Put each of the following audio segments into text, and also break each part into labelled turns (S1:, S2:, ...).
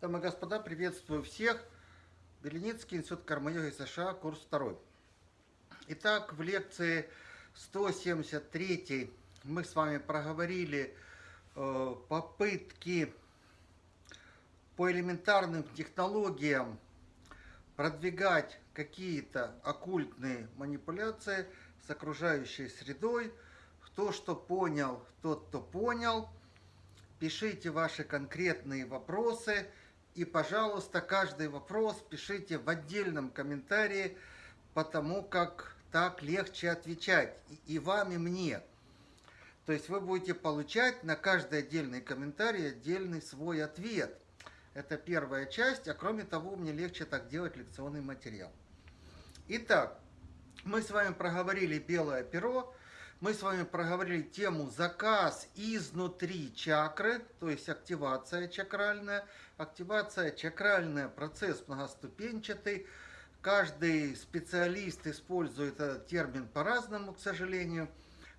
S1: Дамы и господа, приветствую всех. Беленицкий институт карма-йоги США, курс 2. Итак, в лекции 173 мы с вами проговорили э, попытки по элементарным технологиям продвигать какие-то оккультные манипуляции с окружающей средой. Кто что понял, тот, кто понял. Пишите ваши конкретные вопросы – и, пожалуйста, каждый вопрос пишите в отдельном комментарии, потому как так легче отвечать и вам, и мне. То есть вы будете получать на каждый отдельный комментарий отдельный свой ответ. Это первая часть, а кроме того, мне легче так делать лекционный материал. Итак, мы с вами проговорили белое перо, мы с вами проговорили тему заказ изнутри чакры, то есть активация чакральная. Активация чакральная, процесс многоступенчатый. Каждый специалист использует этот термин по-разному, к сожалению,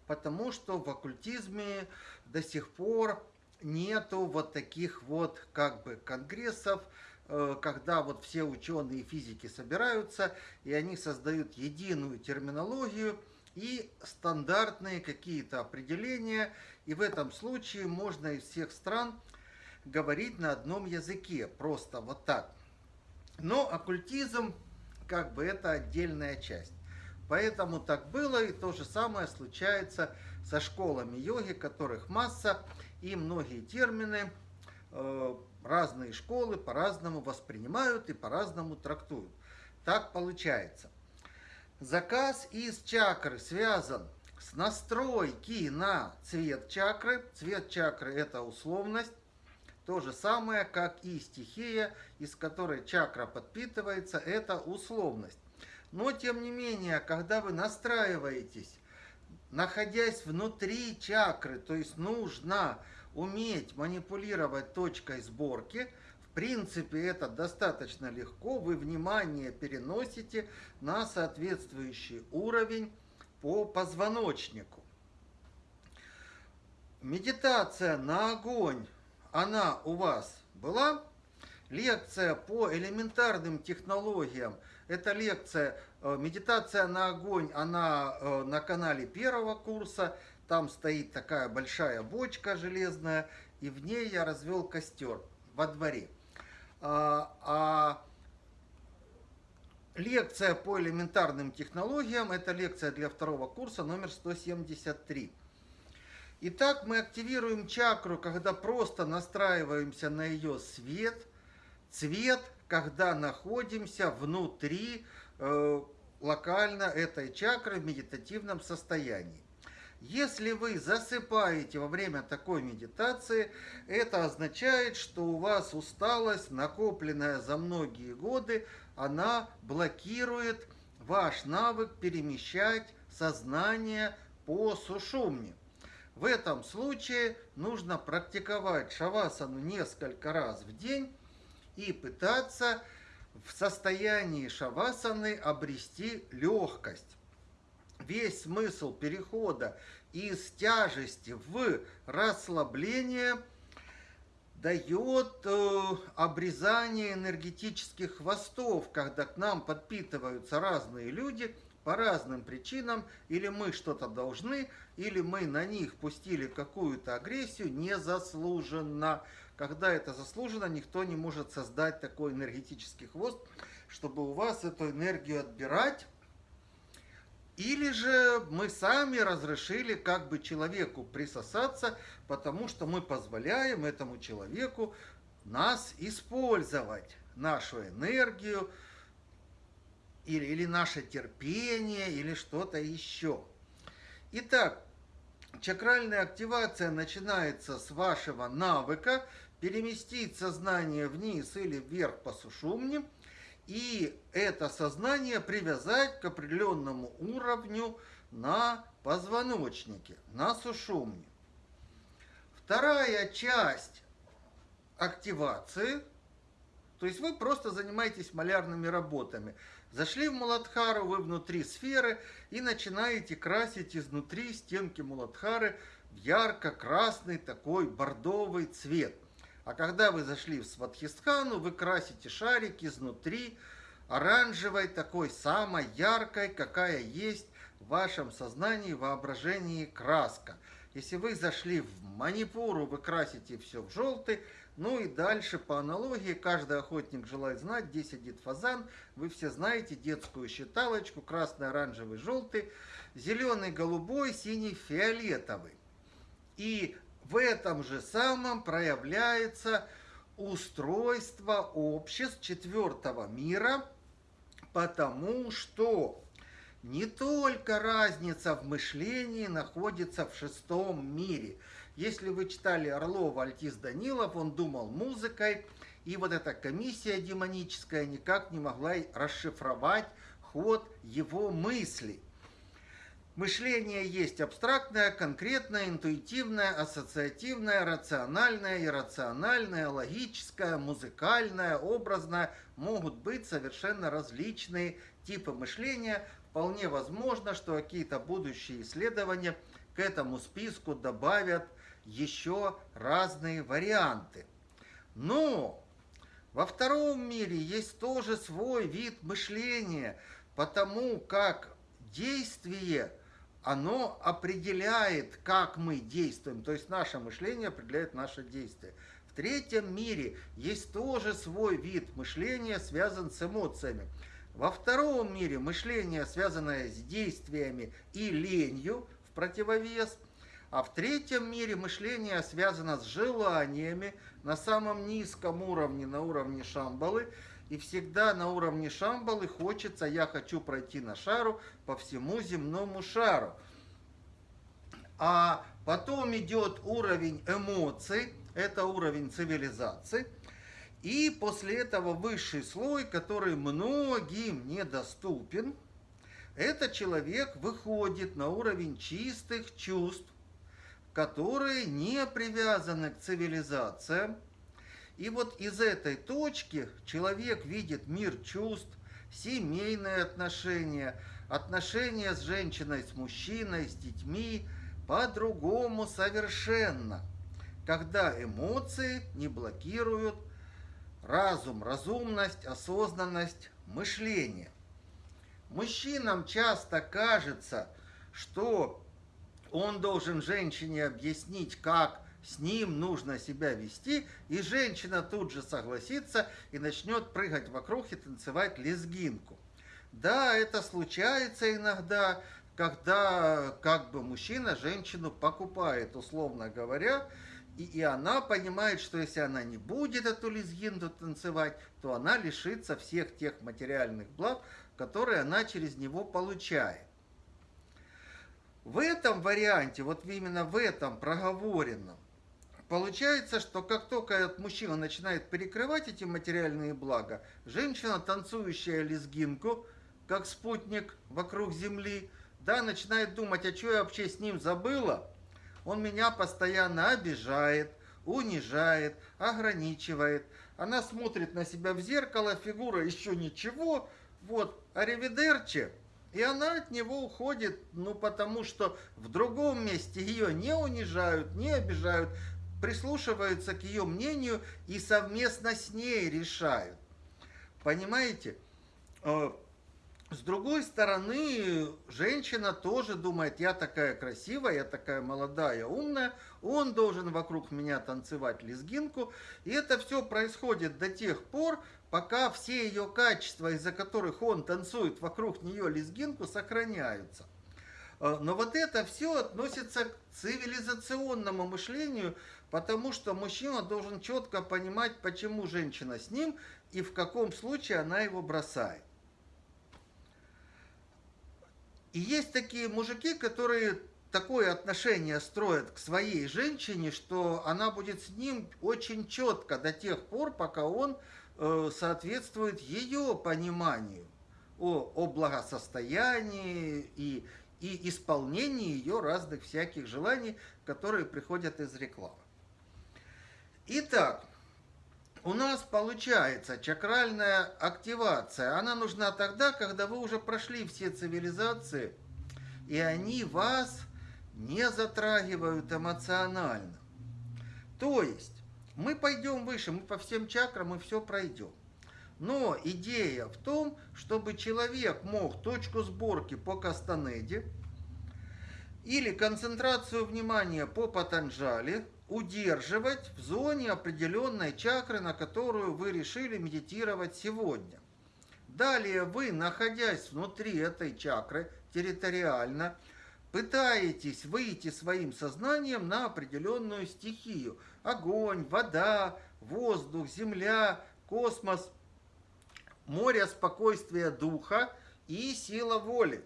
S1: потому что в оккультизме до сих пор нету вот таких вот как бы конгрессов, э, когда вот все ученые и физики собираются, и они создают единую терминологию – и стандартные какие-то определения. И в этом случае можно из всех стран говорить на одном языке, просто вот так. Но оккультизм, как бы, это отдельная часть. Поэтому так было, и то же самое случается со школами йоги, которых масса, и многие термины э, разные школы по-разному воспринимают и по-разному трактуют. Так получается. Заказ из чакры связан с настройки на цвет чакры. Цвет чакры – это условность. То же самое, как и стихия, из которой чакра подпитывается, это условность. Но, тем не менее, когда вы настраиваетесь, находясь внутри чакры, то есть нужно уметь манипулировать точкой сборки – принципе, это достаточно легко. Вы внимание переносите на соответствующий уровень по позвоночнику. Медитация на огонь, она у вас была? Лекция по элементарным технологиям. Это лекция э, «Медитация на огонь», она э, на канале первого курса. Там стоит такая большая бочка железная, и в ней я развел костер во дворе. А, а лекция по элементарным технологиям, это лекция для второго курса номер 173. Итак, мы активируем чакру, когда просто настраиваемся на ее свет, цвет, когда находимся внутри э, локально этой чакры в медитативном состоянии. Если вы засыпаете во время такой медитации, это означает, что у вас усталость, накопленная за многие годы, она блокирует ваш навык перемещать сознание по сушумне. В этом случае нужно практиковать шавасану несколько раз в день и пытаться в состоянии шавасаны обрести легкость весь смысл перехода из тяжести в расслабление дает э, обрезание энергетических хвостов, когда к нам подпитываются разные люди по разным причинам, или мы что-то должны, или мы на них пустили какую-то агрессию незаслуженно. Когда это заслуженно, никто не может создать такой энергетический хвост, чтобы у вас эту энергию отбирать, или же мы сами разрешили как бы человеку присосаться, потому что мы позволяем этому человеку нас использовать, нашу энергию, или, или наше терпение, или что-то еще. Итак, чакральная активация начинается с вашего навыка переместить сознание вниз или вверх по сушумне – и это сознание привязать к определенному уровню на позвоночнике, на сушумне. Вторая часть активации, то есть вы просто занимаетесь малярными работами. Зашли в Муладхару, вы внутри сферы и начинаете красить изнутри стенки Муладхары в ярко-красный такой бордовый цвет – А когда вы зашли в Сватхистхану, вы красите шарик изнутри оранжевой, такой самой яркой, какая есть в вашем сознании, воображении краска. Если вы зашли в Манипуру, вы красите все в желтый, ну и дальше по аналогии, каждый охотник желает знать, где сидит фазан. Вы все знаете детскую считалочку, красный, оранжевый, желтый, зеленый, голубой, синий, фиолетовый. И в этом же самом проявляется устройство обществ четвертого мира, потому что не только разница в мышлении находится в шестом мире. Если вы читали Орлова Альтис Данилов, он думал музыкой, и вот эта комиссия демоническая никак не могла расшифровать ход его мыслей. Мышление есть абстрактное, конкретное, интуитивное, ассоциативное, рациональное, иррациональное, логическое, музыкальное, образное. Могут быть совершенно различные типы мышления. Вполне возможно, что какие-то будущие исследования к этому списку добавят еще разные варианты. Но во втором мире есть тоже свой вид мышления, потому как действие, оно определяет, как мы действуем, то есть наше мышление определяет наше действие. В третьем мире есть тоже свой вид мышления, связан с эмоциями. Во втором мире мышление, связанное с действиями и ленью, в противовес – а в третьем мире мышление связано с желаниями на самом низком уровне, на уровне Шамбалы. И всегда на уровне Шамбалы хочется, я хочу пройти на шару по всему земному шару. А потом идет уровень эмоций, это уровень цивилизации. И после этого высший слой, который многим недоступен, этот человек выходит на уровень чистых чувств, которые не привязаны к цивилизациям. И вот из этой точки человек видит мир чувств, семейные отношения, отношения с женщиной, с мужчиной, с детьми по-другому совершенно, когда эмоции не блокируют разум, разумность, осознанность, мышление. Мужчинам часто кажется, что он должен женщине объяснить, как с ним нужно себя вести, и женщина тут же согласится и начнет прыгать вокруг и танцевать лезгинку. Да, это случается иногда, когда как бы мужчина женщину покупает, условно говоря, и, и она понимает, что если она не будет эту лезгинду танцевать, то она лишится всех тех материальных благ, которые она через него получает. В этом варианте, вот именно в этом проговоренном, получается, что как только этот мужчина начинает перекрывать эти материальные блага, женщина, танцующая лезгинку, как спутник вокруг Земли, да, начинает думать, а что я вообще с ним забыла? Он меня постоянно обижает, унижает, ограничивает. Она смотрит на себя в зеркало, фигура еще ничего, вот, аривидерчи – и она от него уходит, ну, потому что в другом месте ее не унижают, не обижают, прислушиваются к ее мнению и совместно с ней решают. Понимаете? Э, с другой стороны, женщина тоже думает, я такая красивая, я такая молодая, умная, он должен вокруг меня танцевать лезгинку. И это все происходит до тех пор, пока все ее качества, из-за которых он танцует вокруг нее лезгинку, сохраняются. А, но вот это все относится к цивилизационному мышлению, потому что мужчина должен четко понимать, почему женщина с ним и в каком случае она его бросает. И есть такие мужики, которые такое отношение строят к своей женщине, что она будет с ним очень четко до тех пор, пока он Э, соответствует ее пониманию о, о благосостоянии и, и исполнении ее разных всяких желаний, которые приходят из рекламы. Итак, у нас получается чакральная активация. Она нужна тогда, когда вы уже прошли все цивилизации, и они вас не затрагивают эмоционально. То есть, Мы пойдем выше, мы по всем чакрам мы все пройдем. Но идея в том, чтобы человек мог точку сборки по Кастанеде или концентрацию внимания по Патанджали удерживать в зоне определенной чакры, на которую вы решили медитировать сегодня. Далее вы, находясь внутри этой чакры территориально, пытаетесь выйти своим сознанием на определенную стихию. Огонь, вода, воздух, земля, космос, море спокойствия духа и сила воли.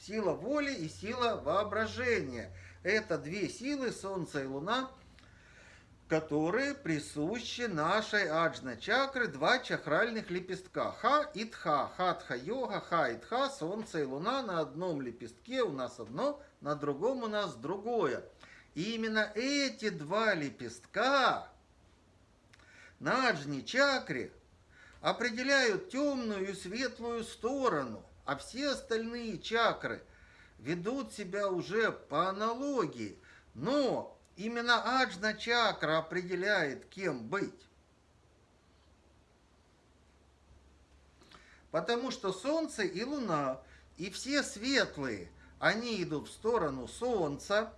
S1: Сила воли и сила воображения – это две силы, Солнце и Луна, которые присущи нашей аджна чакры, два чакральных лепестка. Ха и Тха, Хатха йога, Ха и Тха, Солнце и Луна на одном лепестке у нас одно, на другом у нас другое. И именно эти два лепестка на аджне чакре определяют темную и светлую сторону, а все остальные чакры – ведут себя уже по аналогии, но именно аджна чакра определяет, кем быть. Потому что Солнце и Луна, и все светлые, они идут в сторону Солнца,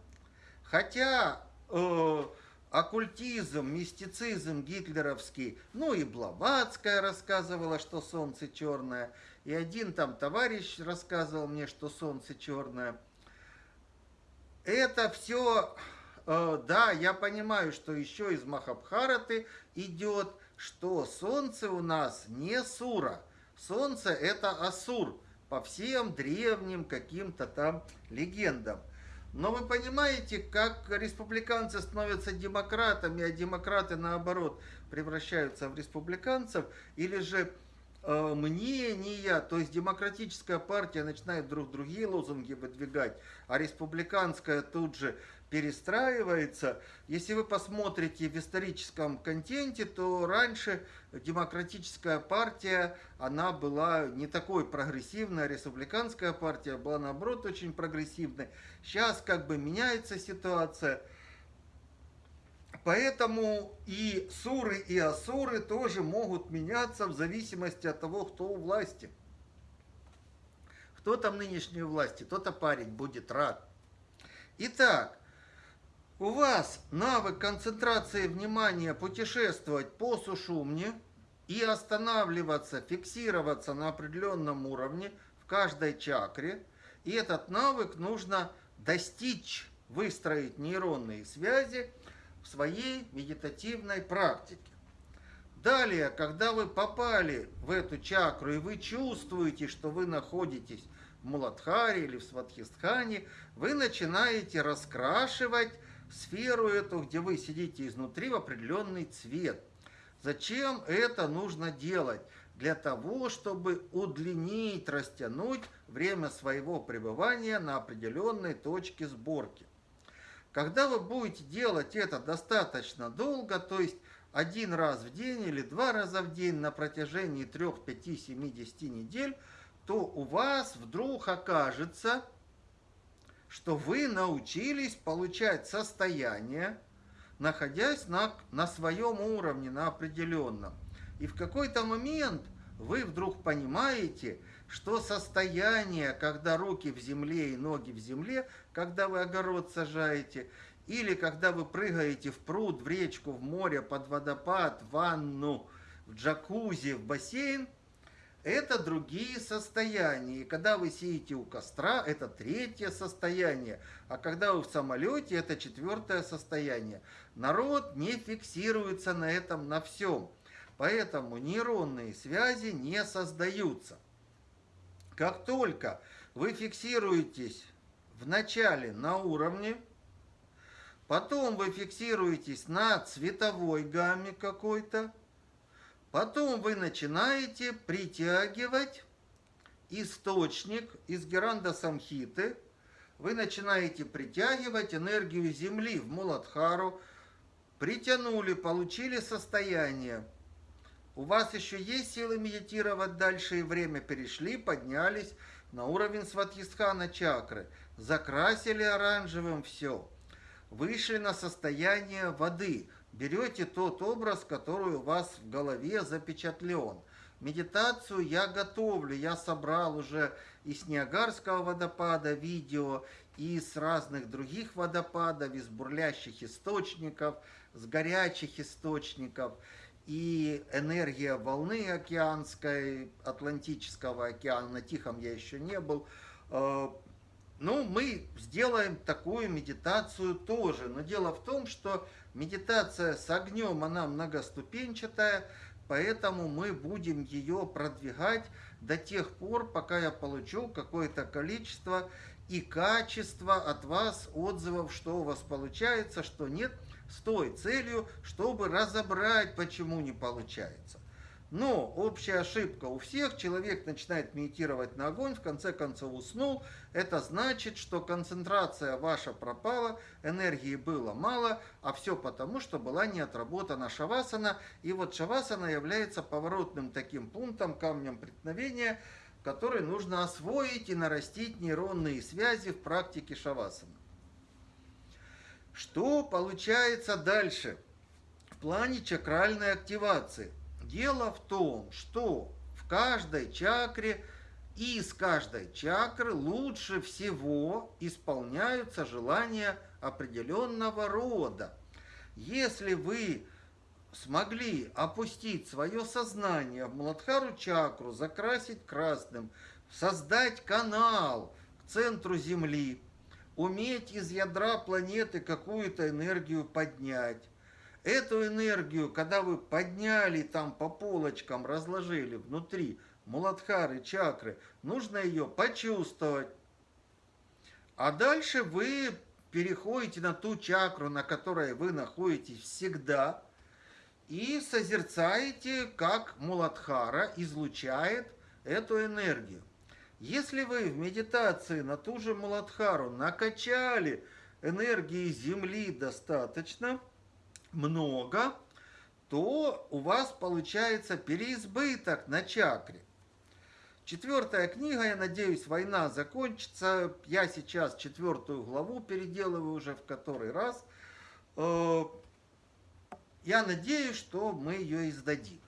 S1: хотя э, оккультизм, мистицизм гитлеровский, ну и Блаватская рассказывала, что Солнце черное – и один там товарищ рассказывал мне, что солнце черное. Это все, э, да, я понимаю, что еще из Махабхараты идет, что солнце у нас не сура. Солнце это асур по всем древним каким-то там легендам. Но вы понимаете, как республиканцы становятся демократами, а демократы наоборот превращаются в республиканцев, или же мнения, то есть демократическая партия начинает друг другие лозунги выдвигать, а республиканская тут же перестраивается. Если вы посмотрите в историческом контенте, то раньше демократическая партия, она была не такой прогрессивной, а республиканская партия была наоборот очень прогрессивной. Сейчас как бы меняется ситуация – Поэтому и суры, и асуры тоже могут меняться в зависимости от того, кто у власти. Кто там нынешней власти, тот-то парень будет рад. Итак, у вас навык концентрации внимания путешествовать по сушумне и останавливаться, фиксироваться на определенном уровне в каждой чакре. И этот навык нужно достичь, выстроить нейронные связи – в своей медитативной практике. Далее, когда вы попали в эту чакру и вы чувствуете, что вы находитесь в Муладхаре или в Сватхистхане, вы начинаете раскрашивать сферу эту, где вы сидите изнутри, в определенный цвет. Зачем это нужно делать? Для того, чтобы удлинить, растянуть время своего пребывания на определенной точке сборки. Когда вы будете делать это достаточно долго, то есть один раз в день или два раза в день на протяжении 3, 5, 7, 10 недель, то у вас вдруг окажется, что вы научились получать состояние, находясь на, на своем уровне, на определенном. И в какой-то момент вы вдруг понимаете, что состояние, когда руки в земле и ноги в земле, когда вы огород сажаете, или когда вы прыгаете в пруд, в речку, в море, под водопад, в ванну, в джакузи, в бассейн, это другие состояния. И когда вы сидите у костра, это третье состояние. А когда вы в самолете, это четвертое состояние. Народ не фиксируется на этом, на всем. Поэтому нейронные связи не создаются. Как только вы фиксируетесь вначале на уровне, потом вы фиксируетесь на цветовой гамме какой-то, потом вы начинаете притягивать источник из геранда самхиты, вы начинаете притягивать энергию Земли в Муладхару, притянули, получили состояние – у вас еще есть силы медитировать дальше, и время перешли, поднялись на уровень Сватхистхана чакры, закрасили оранжевым все. вышли на состояние воды. Берете тот образ, который у вас в голове запечатлен. Медитацию я готовлю, я собрал уже из Ниагарского водопада видео, и с разных других водопадов, из бурлящих источников, с горячих источников. И энергия волны океанской, Атлантического океана, на Тихом я еще не был, э, ну, мы сделаем такую медитацию тоже. Но дело в том, что медитация с огнем, она многоступенчатая, поэтому мы будем ее продвигать до тех пор, пока я получу какое-то количество и качество от вас отзывов, что у вас получается, что нет, с той целью, чтобы разобрать, почему не получается. Но общая ошибка у всех, человек начинает медитировать на огонь, в конце концов уснул, это значит, что концентрация ваша пропала, энергии было мало, а все потому, что была не отработана шавасана, и вот шавасана является поворотным таким пунктом, камнем преткновения, который нужно освоить и нарастить нейронные связи в практике шавасана. Что получается дальше в плане чакральной активации – Дело в том, что в каждой чакре и из каждой чакры лучше всего исполняются желания определенного рода. Если вы смогли опустить свое сознание в Младхару чакру, закрасить красным, создать канал к центру Земли, уметь из ядра планеты какую-то энергию поднять, Эту энергию, когда вы подняли там по полочкам, разложили внутри муладхары, чакры, нужно ее почувствовать. А дальше вы переходите на ту чакру, на которой вы находитесь всегда, и созерцаете, как Муладхара излучает эту энергию. Если вы в медитации на ту же Муладхару накачали энергии Земли достаточно – много, то у вас получается переизбыток на чакре. Четвертая книга, я надеюсь, война закончится. Я сейчас четвертую главу переделываю уже в который раз. Э, я надеюсь, что мы ее издадим.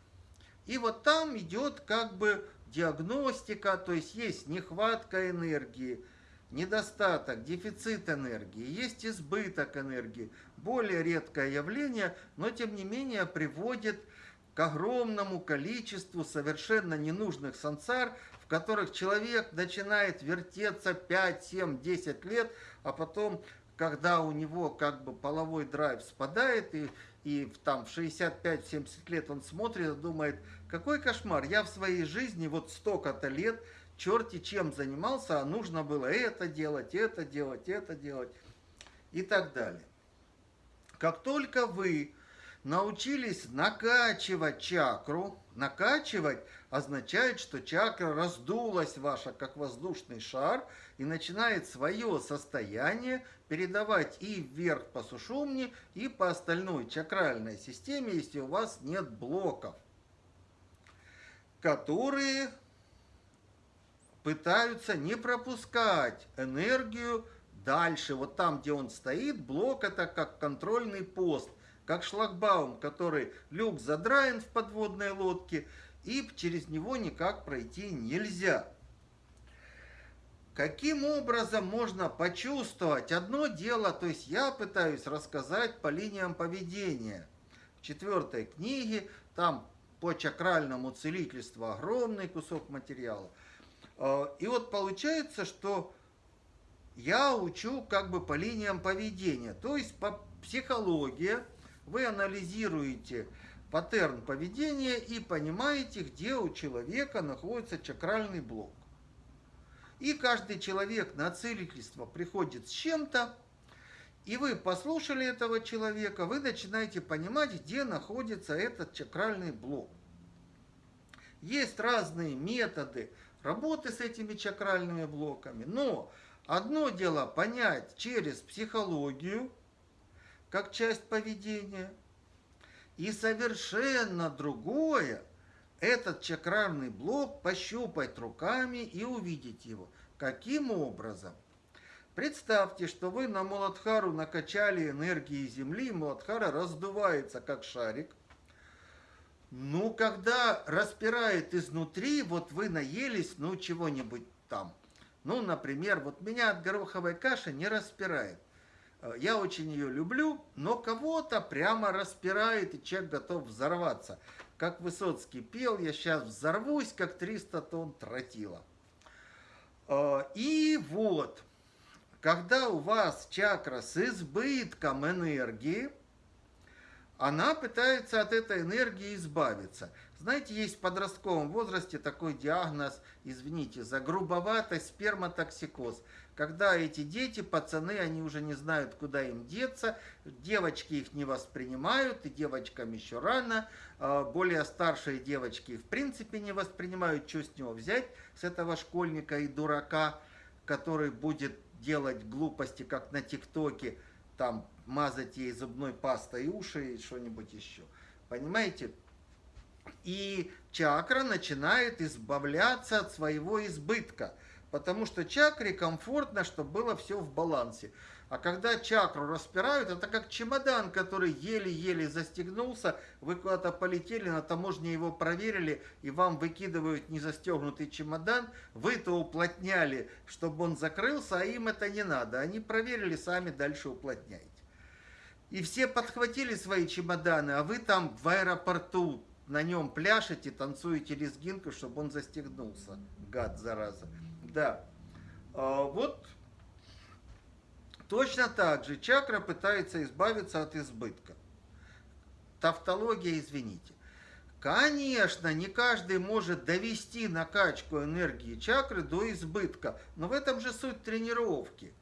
S1: И вот там идет как бы диагностика, то есть есть нехватка энергии, недостаток, дефицит энергии, есть избыток энергии. Более редкое явление, но тем не менее приводит к огромному количеству совершенно ненужных сансар, в которых человек начинает вертеться 5, 7, 10 лет, а потом, когда у него как бы половой драйв спадает, и, и там в 65-70 лет он смотрит и думает, какой кошмар, я в своей жизни вот столько-то лет черти чем занимался, а нужно было это делать, это делать, это делать и так далее. Как только вы научились накачивать чакру, накачивать означает, что чакра раздулась ваша, как воздушный шар, и начинает свое состояние передавать и вверх по сушумне, и по остальной чакральной системе, если у вас нет блоков, которые пытаются не пропускать энергию дальше. Вот там, где он стоит, блок это как контрольный пост, как шлагбаум, который люк задраен в подводной лодке, и через него никак пройти нельзя. Каким образом можно почувствовать? Одно дело, то есть я пытаюсь рассказать по линиям поведения. В четвертой книге, там по чакральному целительству огромный кусок материала – а, и вот получается, что я учу как бы по линиям поведения, то есть по психологии вы анализируете паттерн поведения и понимаете, где у человека находится чакральный блок. И каждый человек на целительство приходит с чем-то, и вы послушали этого человека, вы начинаете понимать, где находится этот чакральный блок. Есть разные методы, работы с этими чакральными блоками. Но одно дело понять через психологию, как часть поведения, и совершенно другое этот чакральный блок пощупать руками и увидеть его. Каким образом? Представьте, что вы на Муладхару накачали энергии Земли, Муладхара раздувается как шарик. Ну, когда распирает изнутри, вот вы наелись, ну, чего-нибудь там. Ну, например, вот меня от гороховой каши не распирает. Э, я очень ее люблю, но кого-то прямо распирает, и человек готов взорваться. Как Высоцкий пел, я сейчас взорвусь, как 300 тонн тротила. Э, и вот, когда у вас чакра с избытком энергии, она пытается от этой энергии избавиться. Знаете, есть в подростковом возрасте такой диагноз, извините, за грубоватость сперматоксикоз. Когда эти дети, пацаны, они уже не знают, куда им деться, девочки их не воспринимают, и девочкам еще рано, а более старшие девочки в принципе не воспринимают, что с него взять, с этого школьника и дурака, который будет делать глупости, как на ТикТоке, там мазать ей зубной пастой уши и что-нибудь еще. Понимаете? И чакра начинает избавляться от своего избытка, потому что чакре комфортно, чтобы было все в балансе. А когда чакру распирают, это как чемодан, который еле-еле застегнулся, вы куда-то полетели, на таможне его проверили, и вам выкидывают незастегнутый чемодан, вы-то уплотняли, чтобы он закрылся, а им это не надо. Они проверили, сами дальше уплотняйте. И все подхватили свои чемоданы, а вы там в аэропорту на нем пляшете, танцуете лезгинку, чтобы он застегнулся. Гад, зараза. Да. А, вот Точно так же чакра пытается избавиться от избытка. Тавтология, извините. Конечно, не каждый может довести накачку энергии чакры до избытка, но в этом же суть тренировки.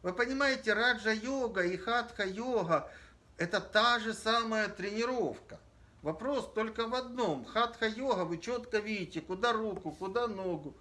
S1: Вы понимаете, раджа-йога и хатха-йога – это та же самая тренировка. Вопрос только в одном. Хатха-йога, вы четко видите, куда руку, куда ногу.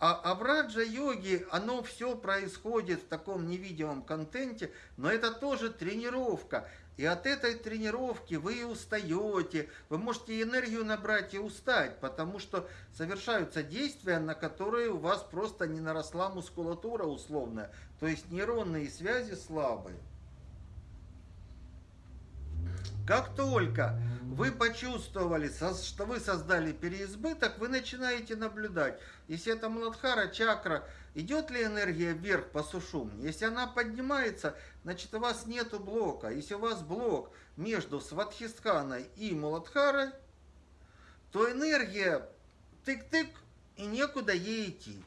S1: А, а в раджа-йоге оно все происходит в таком невидимом контенте, но это тоже тренировка. И от этой тренировки вы устаете, вы можете энергию набрать и устать, потому что совершаются действия, на которые у вас просто не наросла мускулатура условная, то есть нейронные связи слабые. Как только вы почувствовали, что вы создали переизбыток, вы начинаете наблюдать, если это Муладхара чакра, идет ли энергия вверх по сушумне. Если она поднимается, значит у вас нет блока. Если у вас блок между Сватхистханой и Муладхарой, то энергия тык-тык и некуда ей идти.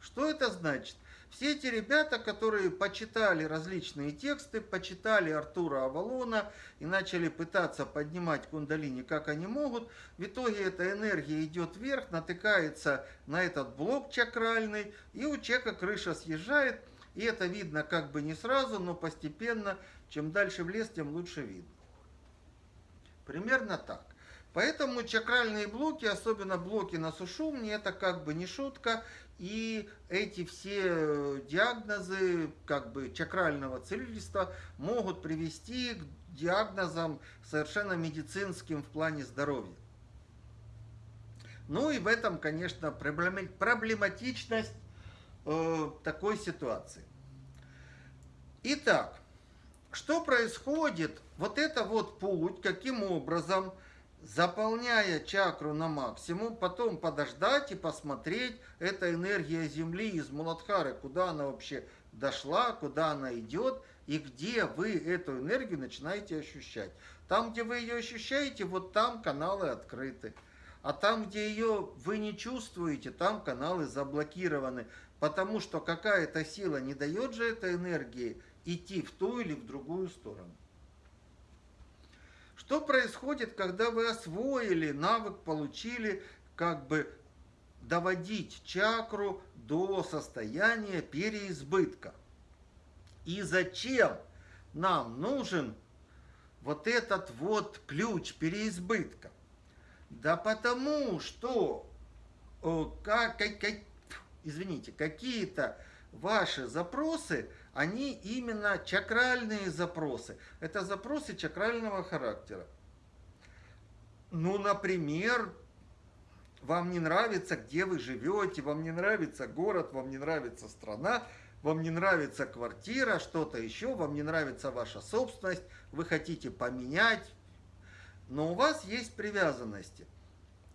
S1: Что это значит? Все эти ребята, которые почитали различные тексты, почитали Артура Авалона и начали пытаться поднимать кундалини, как они могут, в итоге эта энергия идет вверх, натыкается на этот блок чакральный, и у человека крыша съезжает, и это видно как бы не сразу, но постепенно, чем дальше в лес, тем лучше видно. Примерно так. Поэтому чакральные блоки, особенно блоки на сушумне, это как бы не шутка, и эти все э, диагнозы как бы чакрального целительства могут привести к диагнозам совершенно медицинским в плане здоровья. Ну и в этом, конечно, проблематичность э, такой ситуации. Итак, что происходит? Вот это вот путь, каким образом заполняя чакру на максимум, потом подождать и посмотреть, эта энергия Земли из Муладхары, куда она вообще дошла, куда она идет, и где вы эту энергию начинаете ощущать. Там, где вы ее ощущаете, вот там каналы открыты. А там, где ее вы не чувствуете, там каналы заблокированы. Потому что какая-то сила не дает же этой энергии идти в ту или в другую сторону. Что происходит, когда вы освоили навык, получили, как бы доводить чакру до состояния переизбытка? И зачем нам нужен вот этот вот ключ переизбытка? Да потому что, как, как, как, извините, какие-то ваши запросы – они именно чакральные запросы. Это запросы чакрального характера. Ну, например, вам не нравится, где вы живете, вам не нравится город, вам не нравится страна, вам не нравится квартира, что-то еще, вам не нравится ваша собственность, вы хотите поменять, но у вас есть привязанности.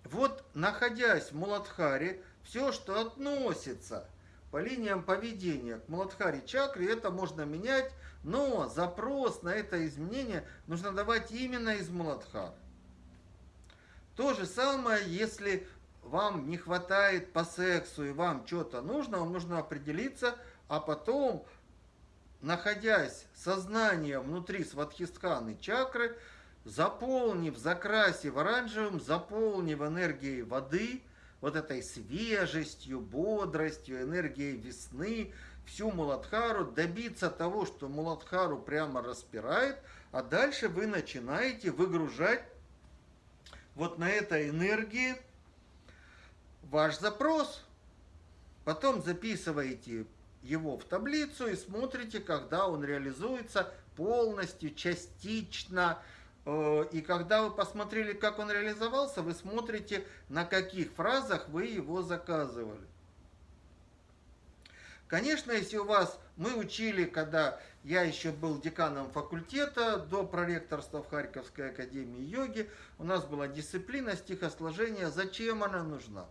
S1: Вот, находясь в Муладхаре, все, что относится по линиям поведения к Муладхаре чакре, это можно менять, но запрос на это изменение нужно давать именно из Муладхара. То же самое, если вам не хватает по сексу и вам что-то нужно, вам нужно определиться, а потом, находясь сознанием внутри сватхистханы чакры, заполнив, закрасив оранжевым, заполнив энергией воды, вот этой свежестью, бодростью, энергией весны, всю Муладхару, добиться того, что Муладхару прямо распирает, а дальше вы начинаете выгружать вот на этой энергии ваш запрос. Потом записываете его в таблицу и смотрите, когда он реализуется полностью, частично. Э, и когда вы посмотрели, как он реализовался, вы смотрите, на каких фразах вы его заказывали. Конечно, если у вас, мы учили, когда я еще был деканом факультета до проректорства в Харьковской академии йоги, у нас была дисциплина стихосложения, зачем она нужна?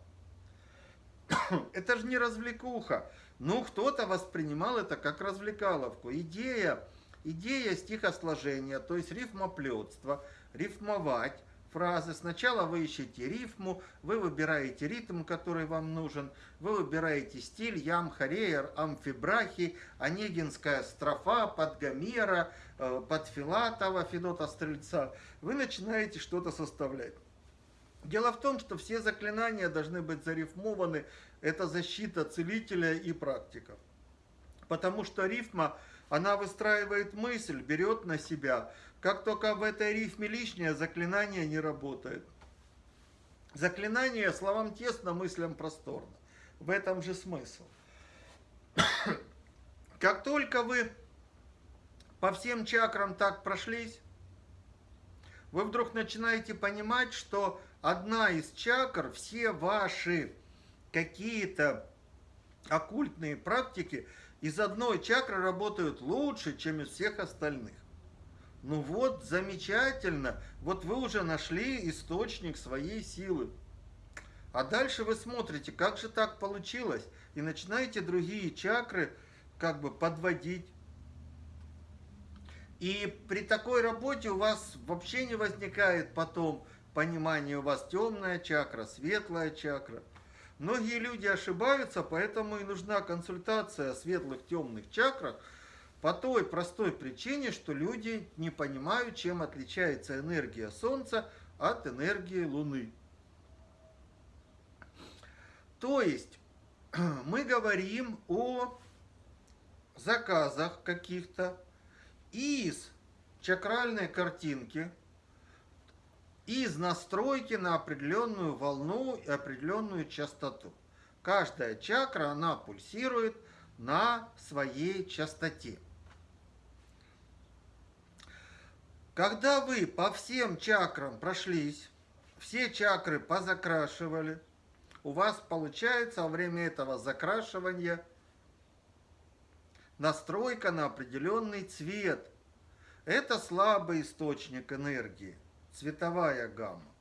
S1: это же не развлекуха. Ну, кто-то воспринимал это как развлекаловку. Идея, идея стихосложения, то есть рифмоплетство, рифмовать фразы. Сначала вы ищете рифму, вы выбираете ритм, который вам нужен, вы выбираете стиль ям, хареер, амфибрахи, онегинская строфа, под Гомера, э, под Филатова, Федота Стрельца. Вы начинаете что-то составлять. Дело в том, что все заклинания должны быть зарифмованы. Это защита целителя и практиков. Потому что рифма, она выстраивает мысль, берет на себя. Как только в этой рифме лишнее, заклинание не работает. Заклинание словам тесно, мыслям просторно. В этом же смысл. Как только вы по всем чакрам так прошлись, вы вдруг начинаете понимать, что одна из чакр, все ваши какие-то оккультные практики из одной чакры работают лучше, чем из всех остальных. Ну вот, замечательно, вот вы уже нашли источник своей силы. А дальше вы смотрите, как же так получилось, и начинаете другие чакры как бы подводить. И при такой работе у вас вообще не возникает потом понимание, у вас темная чакра, светлая чакра. Многие люди ошибаются, поэтому и нужна консультация о светлых, темных чакрах, по той простой причине, что люди не понимают, чем отличается энергия Солнца от энергии Луны. То есть мы говорим о заказах каких-то из чакральной картинки – из настройки на определенную волну и определенную частоту. Каждая чакра, она пульсирует на своей частоте. Когда вы по всем чакрам прошлись, все чакры позакрашивали, у вас получается во время этого закрашивания настройка на определенный цвет. Это слабый источник энергии цветовая гамма.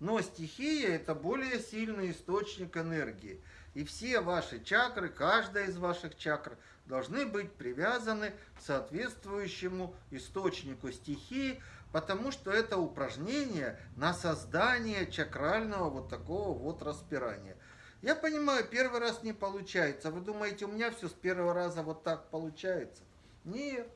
S1: Но стихия – это более сильный источник энергии. И все ваши чакры, каждая из ваших чакр, должны быть привязаны к соответствующему источнику стихии, потому что это упражнение на создание чакрального вот такого вот распирания. Я понимаю, первый раз не получается. Вы думаете, у меня все с первого раза вот так получается? Нет.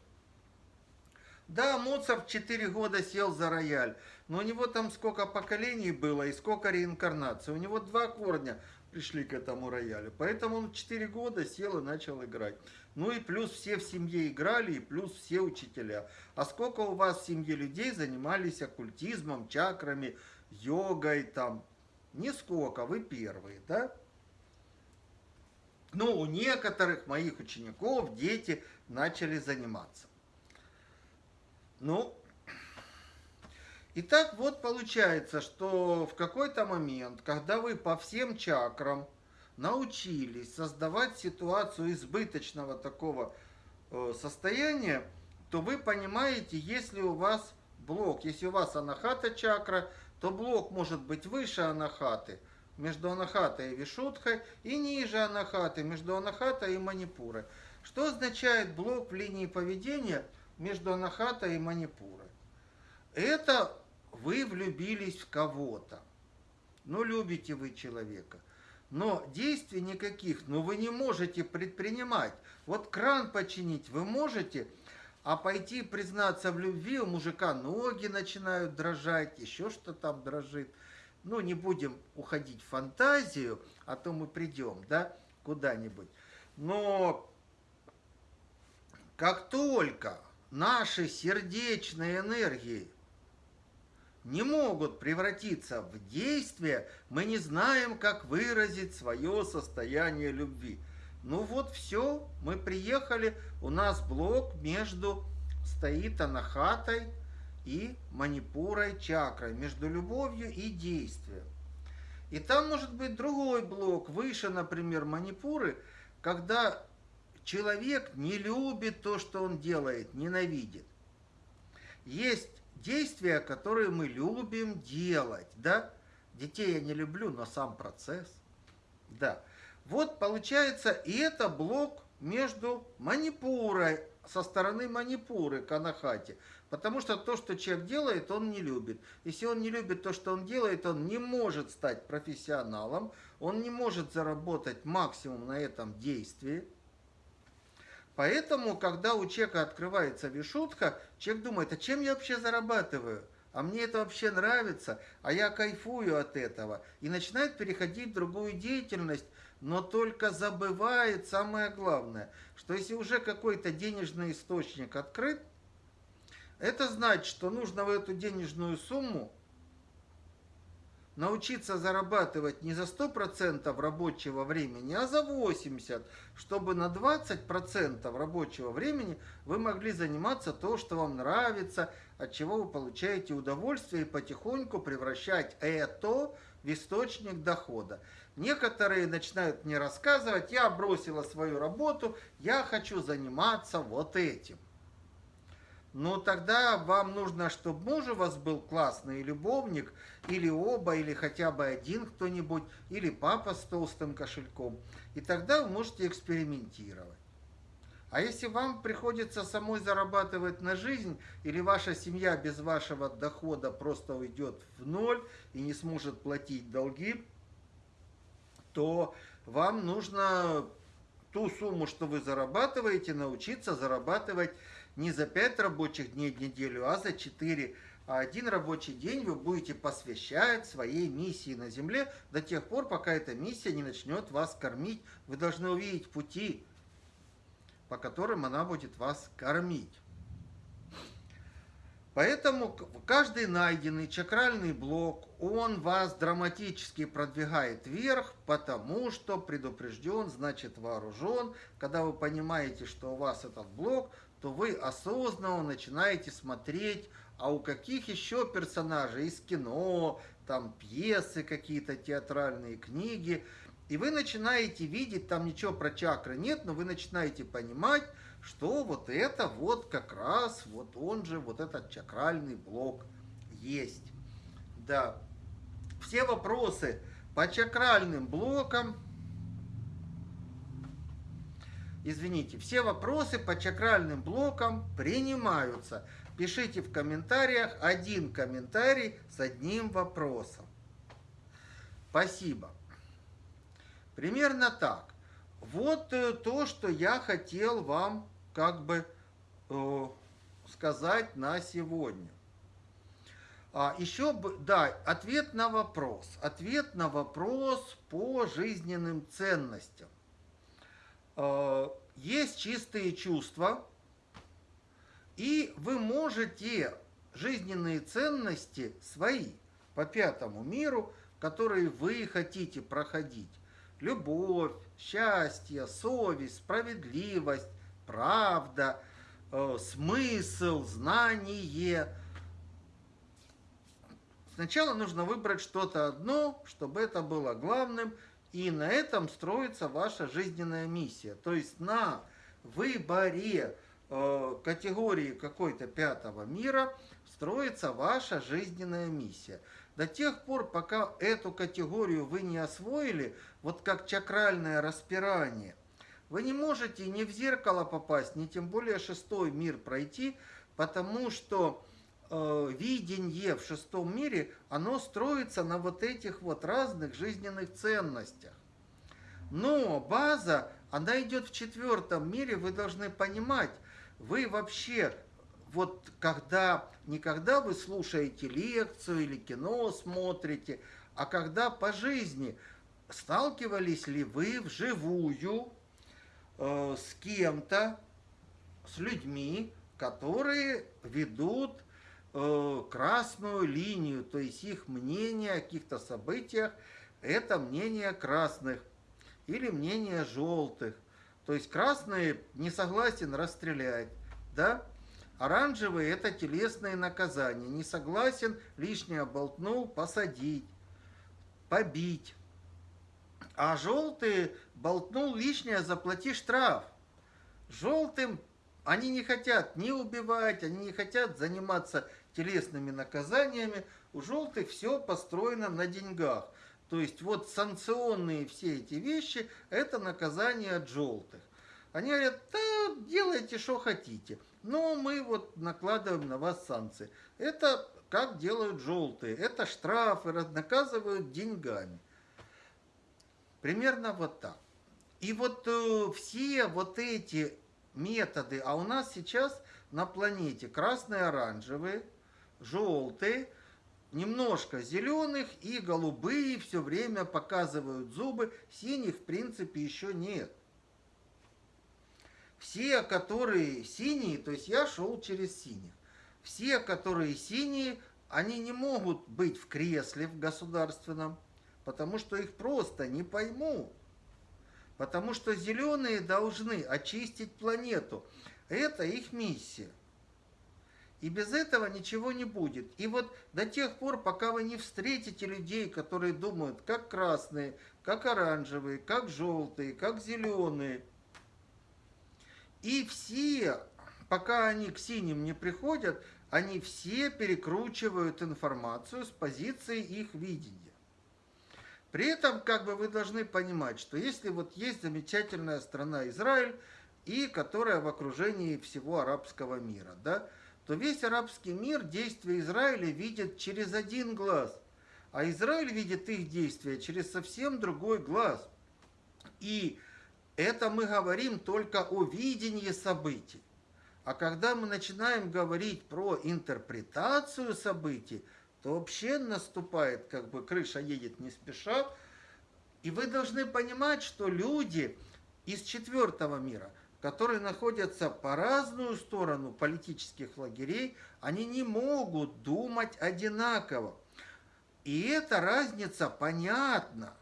S1: Да, Моцарт 4 года сел за рояль, но у него там сколько поколений было и сколько реинкарнаций. У него два корня пришли к этому роялю. Поэтому он 4 года сел и начал играть. Ну и плюс все в семье играли, и плюс все учителя. А сколько у вас в семье людей занимались оккультизмом, чакрами, йогой там? Нисколько, вы первые, да? Ну, у некоторых моих учеников дети начали заниматься. Ну, Итак, вот получается, что в какой-то момент, когда вы по всем чакрам научились создавать ситуацию избыточного такого э, состояния, то вы понимаете, если у вас блок, если у вас анахата чакра, то блок может быть выше анахаты, между анахатой и вишудхой, и ниже анахаты, между анахатой и манипурой. Что означает блок в линии поведения между анахатой и манипурой? Это вы влюбились в кого-то. Ну, любите вы человека. Но действий никаких, но вы не можете предпринимать. Вот кран починить вы можете, а пойти признаться в любви, у мужика ноги начинают дрожать, еще что там дрожит. Ну, не будем уходить в фантазию, а то мы придем, да, куда-нибудь. Но как только наши сердечные энергии не могут превратиться в действие, мы не знаем, как выразить свое состояние любви. Ну вот все, мы приехали, у нас блок между стоит анахатой и манипурой чакрой, между любовью и действием. И там может быть другой блок, выше, например, манипуры, когда человек не любит то, что он делает, ненавидит. Есть действия, которые мы любим делать, да? Детей я не люблю, но сам процесс, да. Вот получается, и это блок между манипурой, со стороны манипуры к анахате. Потому что то, что человек делает, он не любит. Если он не любит то, что он делает, он не может стать профессионалом, он не может заработать максимум на этом действии. Поэтому, когда у человека открывается вишутка, человек думает, а чем я вообще зарабатываю? А мне это вообще нравится, а я кайфую от этого. И начинает переходить в другую деятельность, но только забывает самое главное, что если уже какой-то денежный источник открыт, это значит, что нужно в эту денежную сумму научиться зарабатывать не за 100% рабочего времени, а за 80%, чтобы на 20% рабочего времени вы могли заниматься то, что вам нравится, от чего вы получаете удовольствие, и потихоньку превращать это в источник дохода. Некоторые начинают мне рассказывать, я бросила свою работу, я хочу заниматься вот этим. Но тогда вам нужно, чтобы муж у вас был классный любовник, или оба, или хотя бы один кто-нибудь, или папа с толстым кошельком. И тогда вы можете экспериментировать. А если вам приходится самой зарабатывать на жизнь, или ваша семья без вашего дохода просто уйдет в ноль и не сможет платить долги, то вам нужно ту сумму, что вы зарабатываете, научиться зарабатывать не за 5 рабочих дней в неделю, а за 4. А один рабочий день вы будете посвящать своей миссии на Земле до тех пор, пока эта миссия не начнет вас кормить. Вы должны увидеть пути, по которым она будет вас кормить. Поэтому каждый найденный чакральный блок, он вас драматически продвигает вверх, потому что предупрежден, значит вооружен. Когда вы понимаете, что у вас этот блок, то вы осознанно начинаете смотреть, а у каких еще персонажей из кино, там пьесы какие-то, театральные книги. И вы начинаете видеть, там ничего про чакры нет, но вы начинаете понимать, что вот это вот как раз, вот он же, вот этот чакральный блок есть. Да. Все вопросы по чакральным блокам, извините, все вопросы по чакральным блокам принимаются. Пишите в комментариях один комментарий с одним вопросом. Спасибо. Примерно так. Вот э, то, что я хотел вам как бы э, сказать на сегодня. А, еще, да, ответ на вопрос. Ответ на вопрос по жизненным ценностям. Э, есть чистые чувства, и вы можете жизненные ценности свои по пятому миру, которые вы хотите проходить, любовь, счастье, совесть, справедливость, правда, э, смысл, знание, Сначала нужно выбрать что-то одно, чтобы это было главным, и на этом строится ваша жизненная миссия. То есть на выборе э, категории какой-то пятого мира строится ваша жизненная миссия. До тех пор, пока эту категорию вы не освоили, вот как чакральное распирание, вы не можете ни в зеркало попасть, ни тем более шестой мир пройти, потому что видение в шестом мире, оно строится на вот этих вот разных жизненных ценностях. Но база, она идет в четвертом мире, вы должны понимать, вы вообще, вот когда, не когда вы слушаете лекцию или кино смотрите, а когда по жизни сталкивались ли вы вживую э, с кем-то, с людьми, которые ведут э, красную линию, то есть их мнение о каких-то событиях – это мнение красных или мнение желтых. То есть красные не согласен расстрелять, да? Оранжевые – это телесные наказания. Не согласен, лишнее болтнул, посадить, побить. А желтые болтнул лишнее, заплати штраф. Желтым они не хотят ни убивать, они не хотят заниматься телесными наказаниями. У желтых все построено на деньгах. То есть вот санкционные все эти вещи – это наказание от желтых. Они говорят, да, делайте, что хотите, но мы вот накладываем на вас санкции. Это как делают желтые, это штрафы, наказывают деньгами. Примерно вот так. И вот э, все вот эти методы, а у нас сейчас на планете красные, оранжевые, желтые, немножко зеленых и голубые все время показывают зубы, синих в принципе еще нет. Все, которые синие, то есть я шел через синих, все, которые синие, они не могут быть в кресле в государственном, потому что их просто не поймут. Потому что зеленые должны очистить планету. Это их миссия. И без этого ничего не будет. И вот до тех пор, пока вы не встретите людей, которые думают, как красные, как оранжевые, как желтые, как зеленые, и все, пока они к синим не приходят, они все перекручивают информацию с позиции их видения. При этом, как бы вы должны понимать, что если вот есть замечательная страна Израиль, и которая в окружении всего арабского мира, да, то весь арабский мир действия Израиля видит через один глаз, а Израиль видит их действия через совсем другой глаз. И это мы говорим только о видении событий. А когда мы начинаем говорить про интерпретацию событий, то вообще наступает, как бы крыша едет не спеша. И вы должны понимать, что люди из четвертого мира, которые находятся по разную сторону политических лагерей, они не могут думать одинаково. И эта разница понятна.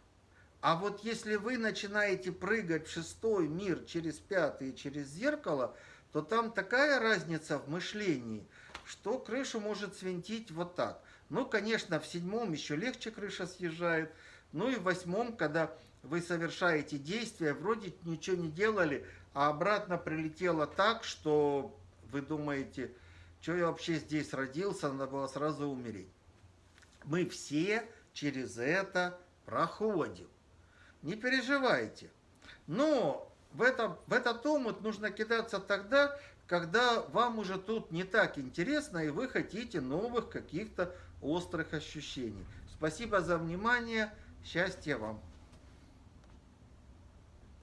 S1: А вот если вы начинаете прыгать в шестой мир через пятый, через зеркало, то там такая разница в мышлении, что крышу может свинтить вот так. Ну, конечно, в седьмом еще легче крыша съезжает. Ну и в восьмом, когда вы совершаете действия, вроде ничего не делали, а обратно прилетело так, что вы думаете, что я вообще здесь родился, надо было сразу умереть. Мы все через это проходим. Не переживайте. Но в, это, в этот омут нужно кидаться тогда, когда вам уже тут не так интересно, и вы хотите новых каких-то острых ощущений. Спасибо за внимание. Счастья вам!